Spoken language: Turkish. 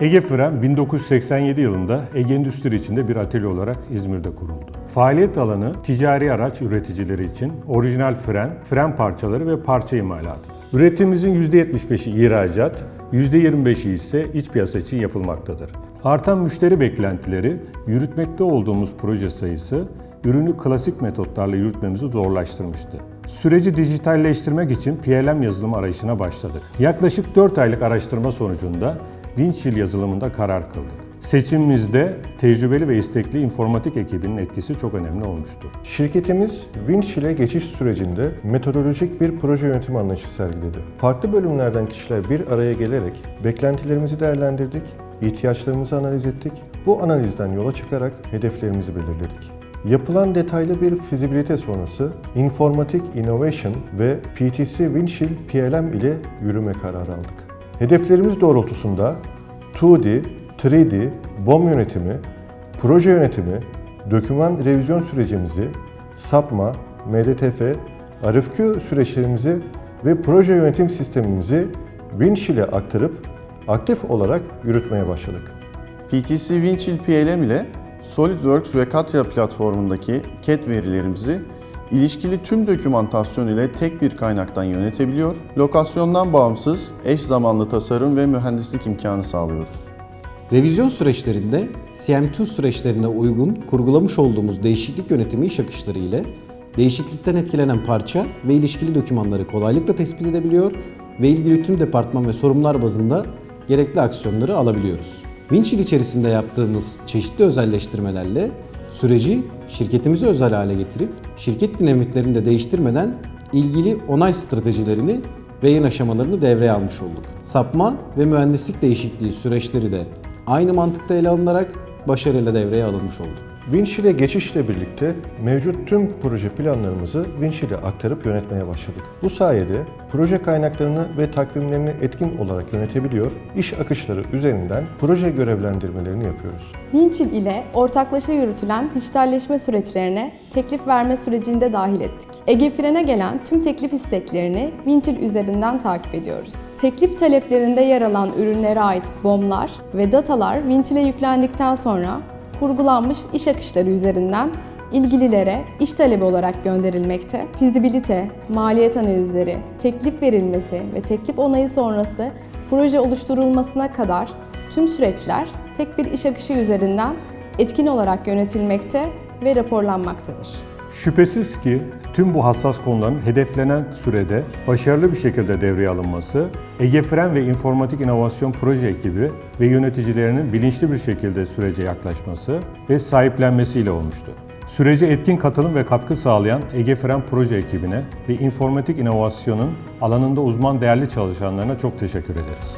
Ege Fren 1987 yılında Ege Endüstri içinde bir atölye olarak İzmir'de kuruldu. Faaliyet alanı ticari araç üreticileri için orijinal fren, fren parçaları ve parça imalatı. Üretimimizin %75'i ihracat, %25'i ise iç piyasa için yapılmaktadır. Artan müşteri beklentileri, yürütmekte olduğumuz proje sayısı ürünü klasik metotlarla yürütmemizi zorlaştırmıştı. Süreci dijitalleştirmek için PLM yazılımı arayışına başladık. Yaklaşık 4 aylık araştırma sonucunda Winchill yazılımında karar kıldık. Seçimimizde tecrübeli ve istekli informatik ekibinin etkisi çok önemli olmuştur. Şirketimiz Winch ile geçiş sürecinde metodolojik bir proje yönetimi anlayışı sergiledi. Farklı bölümlerden kişiler bir araya gelerek beklentilerimizi değerlendirdik, ihtiyaçlarımızı analiz ettik. Bu analizden yola çıkarak hedeflerimizi belirledik. Yapılan detaylı bir fizibilite sonrası Informatic Innovation ve PTC Winchill PLM ile yürüme kararı aldık. Hedeflerimiz doğrultusunda 2D, 3D, BOM yönetimi, proje yönetimi, doküman revizyon sürecimizi, SAPMA, MDTF, RFQ süreçlerimizi ve proje yönetim sistemimizi Winch ile aktarıp aktif olarak yürütmeye başladık. PTC Winchill PLM ile SolidWorks ve Katya platformundaki CAD verilerimizi ilişkili tüm dokümantasyon ile tek bir kaynaktan yönetebiliyor, lokasyondan bağımsız eş zamanlı tasarım ve mühendislik imkanı sağlıyoruz. Revizyon süreçlerinde CM2 süreçlerine uygun kurgulamış olduğumuz değişiklik yönetimi iş akışları ile değişiklikten etkilenen parça ve ilişkili dokümanları kolaylıkla tespit edebiliyor ve ilgili tüm departman ve sorumlular bazında gerekli aksiyonları alabiliyoruz. Winchill içerisinde yaptığımız çeşitli özelleştirmelerle süreci şirketimize özel hale getirip şirket dinamiklerini de değiştirmeden ilgili onay stratejilerini ve yayın aşamalarını devreye almış olduk. Sapma ve mühendislik değişikliği süreçleri de aynı mantıkta ele alınarak başarıyla devreye alınmış oldu. Winch ile geçişle birlikte mevcut tüm proje planlarımızı Winch ile aktarıp yönetmeye başladık. Bu sayede proje kaynaklarını ve takvimlerini etkin olarak yönetebiliyor, iş akışları üzerinden proje görevlendirmelerini yapıyoruz. Winchill ile ortaklaşa yürütülen dijitalleşme süreçlerine teklif verme sürecinde dahil ettik. Ege Fren'e gelen tüm teklif isteklerini Winchill üzerinden takip ediyoruz. Teklif taleplerinde yer alan ürünlere ait BOM'lar ve datalar Winchill'e yüklendikten sonra kurgulanmış iş akışları üzerinden ilgililere iş talebi olarak gönderilmekte. Fizibilite, maliyet analizleri, teklif verilmesi ve teklif onayı sonrası proje oluşturulmasına kadar tüm süreçler tek bir iş akışı üzerinden etkin olarak yönetilmekte ve raporlanmaktadır. Şüphesiz ki tüm bu hassas konuların hedeflenen sürede başarılı bir şekilde devreye alınması, Ege Fren ve İnformatik İnovasyon Proje ekibi ve yöneticilerinin bilinçli bir şekilde sürece yaklaşması ve sahiplenmesiyle olmuştur. Sürece etkin katılım ve katkı sağlayan Ege Fren Proje ekibine ve İnformatik İnovasyon'un alanında uzman değerli çalışanlarına çok teşekkür ederiz.